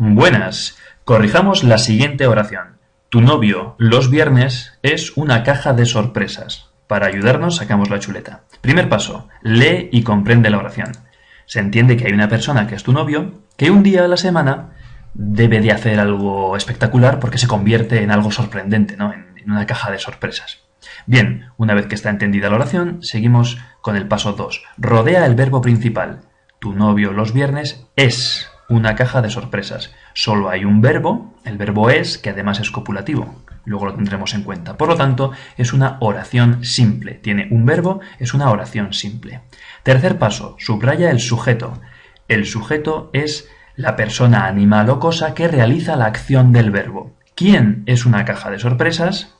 Buenas. Corrijamos la siguiente oración. Tu novio los viernes es una caja de sorpresas. Para ayudarnos sacamos la chuleta. Primer paso. Lee y comprende la oración. Se entiende que hay una persona que es tu novio que un día a la semana debe de hacer algo espectacular porque se convierte en algo sorprendente, ¿no? En, en una caja de sorpresas. Bien, una vez que está entendida la oración, seguimos con el paso 2. Rodea el verbo principal. Tu novio los viernes es una caja de sorpresas. Solo hay un verbo, el verbo es, que además es copulativo. Luego lo tendremos en cuenta. Por lo tanto, es una oración simple. Tiene un verbo, es una oración simple. Tercer paso, subraya el sujeto. El sujeto es la persona, animal o cosa que realiza la acción del verbo. ¿Quién es una caja de sorpresas?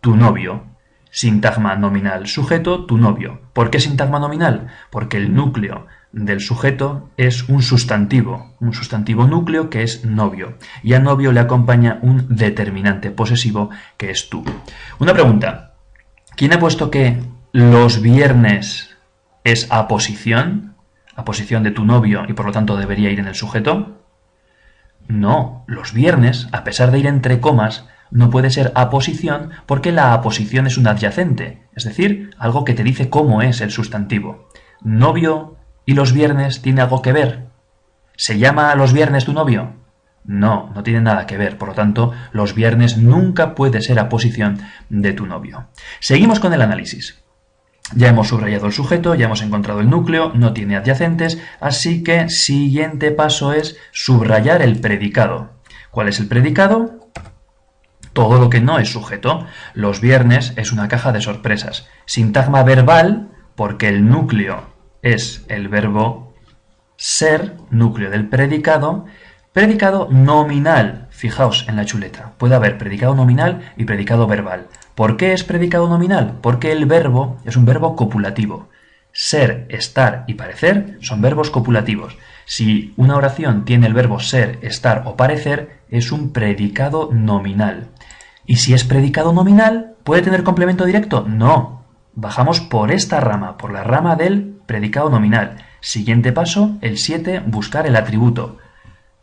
Tu novio. Sintagma nominal sujeto, tu novio. ¿Por qué sintagma nominal? Porque el núcleo del sujeto es un sustantivo, un sustantivo núcleo que es novio. Y a novio le acompaña un determinante posesivo que es tú. Una pregunta. ¿Quién ha puesto que los viernes es aposición? Aposición de tu novio y por lo tanto debería ir en el sujeto. No, los viernes, a pesar de ir entre comas, no puede ser aposición porque la aposición es un adyacente, es decir, algo que te dice cómo es el sustantivo. Novio ¿Y los viernes tiene algo que ver? ¿Se llama a los viernes tu novio? No, no tiene nada que ver. Por lo tanto, los viernes nunca puede ser aposición de tu novio. Seguimos con el análisis. Ya hemos subrayado el sujeto, ya hemos encontrado el núcleo, no tiene adyacentes, así que siguiente paso es subrayar el predicado. ¿Cuál es el predicado? Todo lo que no es sujeto. Los viernes es una caja de sorpresas. Sintagma verbal, porque el núcleo es el verbo ser, núcleo del predicado, predicado nominal. Fijaos en la chuleta. Puede haber predicado nominal y predicado verbal. ¿Por qué es predicado nominal? Porque el verbo es un verbo copulativo. Ser, estar y parecer son verbos copulativos. Si una oración tiene el verbo ser, estar o parecer, es un predicado nominal. ¿Y si es predicado nominal, puede tener complemento directo? No. Bajamos por esta rama, por la rama del predicado nominal. Siguiente paso, el 7, buscar el atributo.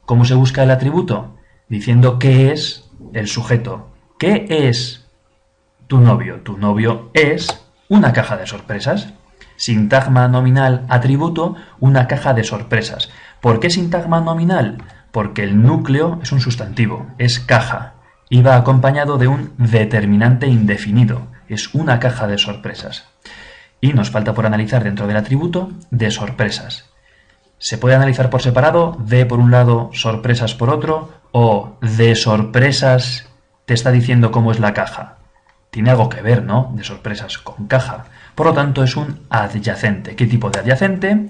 ¿Cómo se busca el atributo? Diciendo qué es el sujeto. ¿Qué es tu novio? Tu novio es una caja de sorpresas. Sintagma nominal atributo, una caja de sorpresas. ¿Por qué sintagma nominal? Porque el núcleo es un sustantivo, es caja, y va acompañado de un determinante indefinido, es una caja de sorpresas. Y nos falta por analizar dentro del atributo de sorpresas. Se puede analizar por separado, de por un lado, sorpresas por otro, o de sorpresas te está diciendo cómo es la caja. Tiene algo que ver, ¿no? De sorpresas con caja. Por lo tanto, es un adyacente. ¿Qué tipo de adyacente?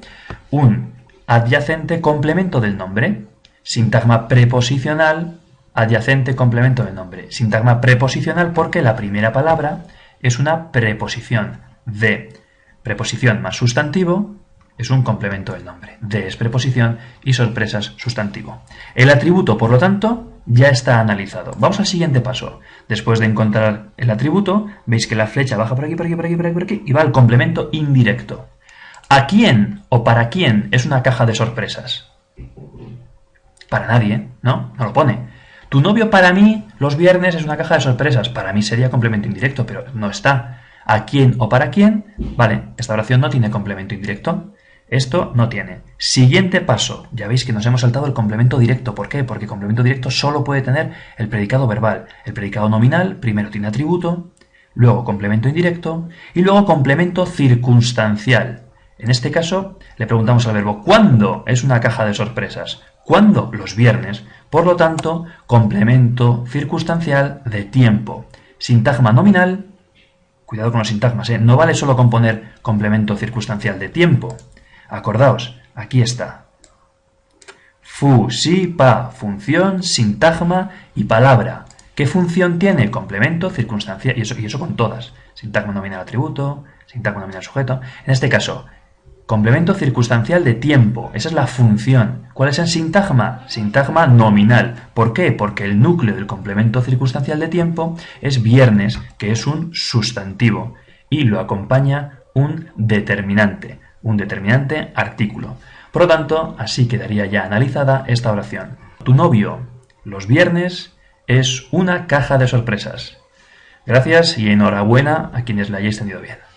Un adyacente complemento del nombre. Sintagma preposicional, adyacente complemento del nombre. Sintagma preposicional porque la primera palabra es una preposición de preposición más sustantivo es un complemento del nombre. De es preposición y sorpresas sustantivo. El atributo, por lo tanto, ya está analizado. Vamos al siguiente paso. Después de encontrar el atributo, veis que la flecha baja por aquí, por aquí, por aquí, por aquí, por aquí y va al complemento indirecto. ¿A quién o para quién es una caja de sorpresas? Para nadie, ¿no? No lo pone. Tu novio para mí los viernes es una caja de sorpresas. Para mí sería complemento indirecto, pero no está a quién o para quién, vale, esta oración no tiene complemento indirecto. Esto no tiene. Siguiente paso. Ya veis que nos hemos saltado el complemento directo. ¿Por qué? Porque complemento directo solo puede tener el predicado verbal. El predicado nominal primero tiene atributo, luego complemento indirecto y luego complemento circunstancial. En este caso le preguntamos al verbo ¿cuándo es una caja de sorpresas? ¿Cuándo? Los viernes. Por lo tanto, complemento circunstancial de tiempo. Sintagma nominal Cuidado con los sintagmas, ¿eh? No vale solo con poner complemento circunstancial de tiempo. Acordaos, aquí está. Fu, si, pa, función, sintagma y palabra. ¿Qué función tiene? Complemento, circunstancial, y eso, y eso con todas. Sintagma nominal atributo, sintagma nominal sujeto. En este caso, Complemento circunstancial de tiempo. Esa es la función. ¿Cuál es el sintagma? Sintagma nominal. ¿Por qué? Porque el núcleo del complemento circunstancial de tiempo es viernes, que es un sustantivo, y lo acompaña un determinante, un determinante artículo. Por lo tanto, así quedaría ya analizada esta oración. tu novio los viernes es una caja de sorpresas. Gracias y enhorabuena a quienes la hayáis tenido bien.